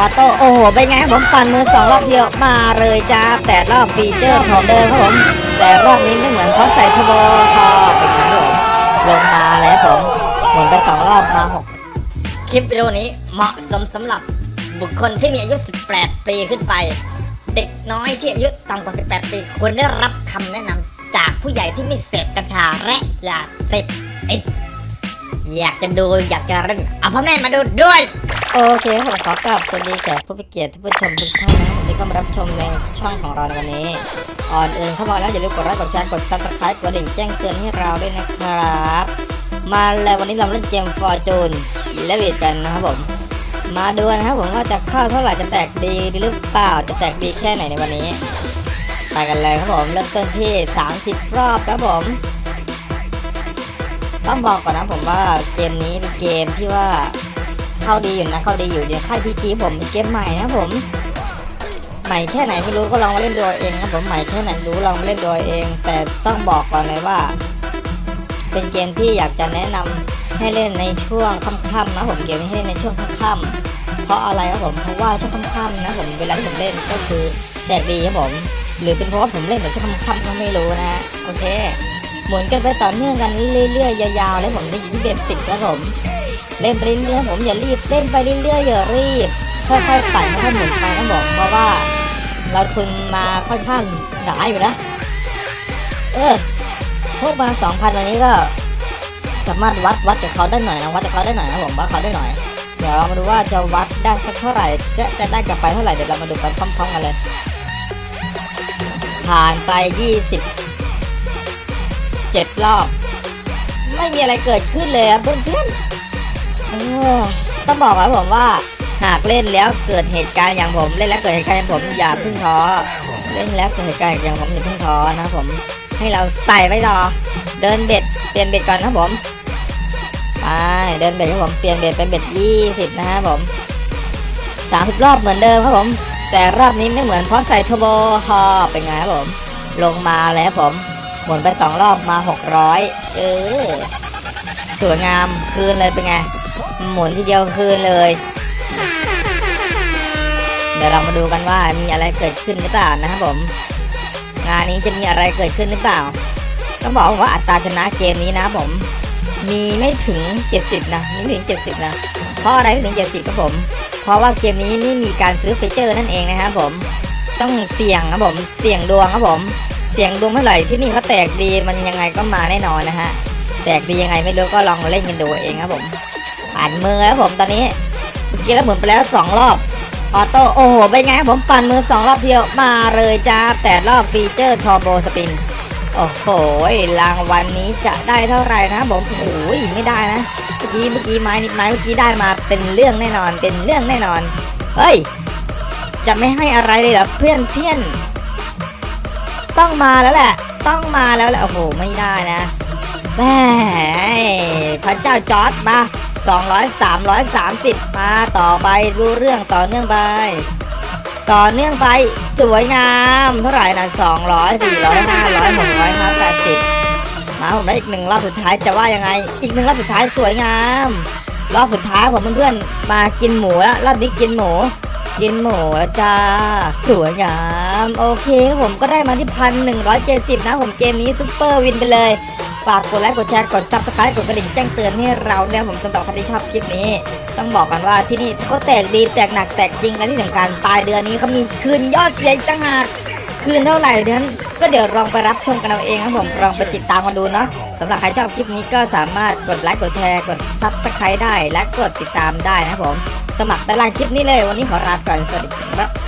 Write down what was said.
auto โอ้โหเป็นไงผมปั่นมือสองรอบเดียวมาเลยจ้าแปดรอบ feature ของเดิมครับผม แต่รอบนี้ไม่เหมือนเพราะใส่เทอร์โบพอเป็นไงผมลงมาเลยครับผมหมุนไปสองรอบมาหกคลิปวิดีโอนี้เหมาะสมสำหรับบุคคลที่มีอายุ 18 ปีขึ้นไป เด็กน้อยที่อายุต่ำกว่า 18 ปีควรได้รับคำแนะนำจากผู้ใหญ่ที่ไม่เสพกัญชาและยาเสพติด อยากจะดูอยากจะเล่นเอาพ่อแม่มาดูด้วย โอเคผมขอกราบสวัสดีแขกผู้มีเกียรติผู้ชมทุกท่านนะที่เข้ามารับชมในช่องของเราในวันนี้ก่อนอื่นเข้ามาแล้วอย่าลืมกดไลค์กดแชร์กด subscribe กดกระดิ่งแจ้งเตือนให้เราด้วยนะครับ มาแล้ววันนี้เราเล่นเกม Fortune Rabbit กันนะครับผมมาดูนะครับผมว่าจะเข้าเท่าไหร่จะแตกดีหรือเปล่าจะแตกดีแค่ไหนในวันนี้ไปกันเลยครับผมเริ่มต้นที่ 30 รอบครับผม ต้องบอกก่อนนะผมว่าเกมนี้เป็นเกมที่ว่าเข้าดีอยู่นะเข้าดีอยู่เดี๋ยวค่ายพีจีผมเป็นเกมใหม่นะผมใหม่แค่ไหนไม่รู้ก็ลองมาเล่นดูเองครับผมใหม่แค่ไหนรู้ลองมาเล่นดูเอง แต่ต้องบอกก่อนเลยว่า เป็นเกมที่อยากจะแนะนำให้เล่นในช่วงค่ำๆนะผมเกมนี้ให้เล่นในช่วงค่ำๆเพราะอะไรครับผมเพราะว่าช่วงค่ำๆนะผมเวลาที่ผมเล่นก็คือแตกดีครับผมหรือเป็นเพราะผมเล่นแบบช่วงค่ำๆก็ไม่รู้นะโอเค หมุนกันไปต่อเนื่องกันเรื่อยๆยาวๆแล้วผมได้ยินที่เบ็ดติดครับผมเล่นไปเรื่อยๆผมอย่ารีบเล่นไปเรื่อยๆอย่ารีบค่อยๆปั่นค่อยๆหมุนไปนะผมเพราะว่า เราทุนมาค่อนข้างหนาอยู่นะ เออพวกมาสองพันวันนี้ก็สามารถวัดวัดกับเขาได้หน่อยนะวัดกับเขาได้หน่อยนะผมวัดเขาได้หน่อย เดี๋ยวเรามาดูว่าจะวัดได้สักเท่าไหร่ จะจะได้กลับไปเท่าไหร่เดี๋ยวเรามาดูกันพร้อมๆกันเลย ผ่านไปยี่สิบ เจ็ดรอบ ไม่มีอะไรเกิดขึ้นเลยเพื่อนๆเออต้องบอกก่อนผมว่าหากเล่นแล้วเกิดเหตุการณ์อย่างผมเล่นแล้วเกิดเหตุการณ์อย่างผมอย่าเพิ่งท้อเล่นแล้วเกิดเหตุการณ์อย่างผมอย่าเพิ่งท้อนะครับผมให้เราใส่ไว้รอเดินเบ็ดเปลี่ยน bet ก่อนนะครับผมไปเดิน bet ครับผมเปลี่ยน bet เป็น bet ยี่สิบนะครับผมสามสิบรอบเหมือนเดิมครับผม แต่รอบนี้ไม่เหมือนเพราะใส่ทอร์โบฮอเป็นไงครับผม ลงมาเลยครับผม หมุนไปสองรอบมาหกร้อยเออสวยงามคืนเลยเป็นไง หมุนทีเดียวคืนเลย เดี๋ยวเรามาดูกันว่ามีอะไรเกิดขึ้นหรือเปล่านะครับผม งานนี้จะมีอะไรเกิดขึ้นหรือเปล่า ต้องบอกว่าอัตราชนะเกมนี้นะผม มีไม่ถึง 70 นะไม่ถึง 70 นะ เพราะอะไรไม่ถึง 70ครับผม เพราะว่าเกมนี้ไม่มีการซื้อฟีเจอร์นั่นเองนะครับผม ต้องเสี่ยงครับผม เสี่ยงดวงครับผม เสียงดวงเมื่อไหร่ที่นี่เขาแตกดีมันยังไงก็มาแน่นอนนะฮะ แตกดียังไงไม่รู้ก็ลองเล่นกันดูเองครับผมปั่นมือแล้วผมตอนนี้เมื่อกี้แล้วหมุนไปแล้วสองรอบauto โอ้โหเป็นไงครับผมปั่นมือสองรอบเดียวมาเลยจ้าแปดรอบ feature turbo spin โอ้โหรางวัลนี้จะได้เท่าไหร่นะผมโอ้โหไม่ได้นะเมื่อกี้เมื่อกี้ไม้นิดไม้เมื่อกี้ได้มาเป็นเรื่องแน่นอนเป็นเรื่องแน่นอนเฮ้ยจะไม่ให้อะไรเลยเหรอเพื่อนเพื่อน ต้องมาแล้วแหละ ต้องมาแล้วแหละโอ้โหไม่ได้นะแหมพระเจ้าจอร์จมา200 330 มาต่อไปดูเรื่องต่อเนื่องไป ต่อเนื่องไปสวยงามเท่าไหร่นะ200 400 500 600 580มาผมได้อีกหนึ่งรอบสุดท้ายจะว่ายังไง อีกหนึ่งรอบสุดท้ายสวยงาม รอบสุดท้ายผมเพื่อนๆมากินหมูแล้วรอบนี้กินหมู กินหมูแล้วจ้า สวยงาม โอเคผมก็ได้มาที่พันหนึ่งร้อยเจ็ดสิบนะผมเกมนี้ซุปเปอร์วินไปเลย ฝากกดไลค์กดแชร์กด subscribe กดกระดิ่งแจ้งเตือนให้เราเนี่ยผมสำหรับใครที่ชอบคลิปนี้ ต้องบอกกันว่าที่นี่เขาแตกดีแตกหนักแตกจริงและที่สำคัญปลายเดือนนี้เขามีคืนยอดเสียอีกต่างหาก คืนเท่าไหร่นั้นก็เดี๋ยวลองไปรับชมกันเอาเองครับผมลองไปติดตามกันดูเนาะสำหรับใครชอบคลิปนี้ก็สามารถกดไลค์กดแชร์กด subscribe ได้ และกดติดตามได้นะครับผม สมัครใต้ล่างคลิปนี้เลย วันนี้ขอลาไปก่อนสวัสดีครับ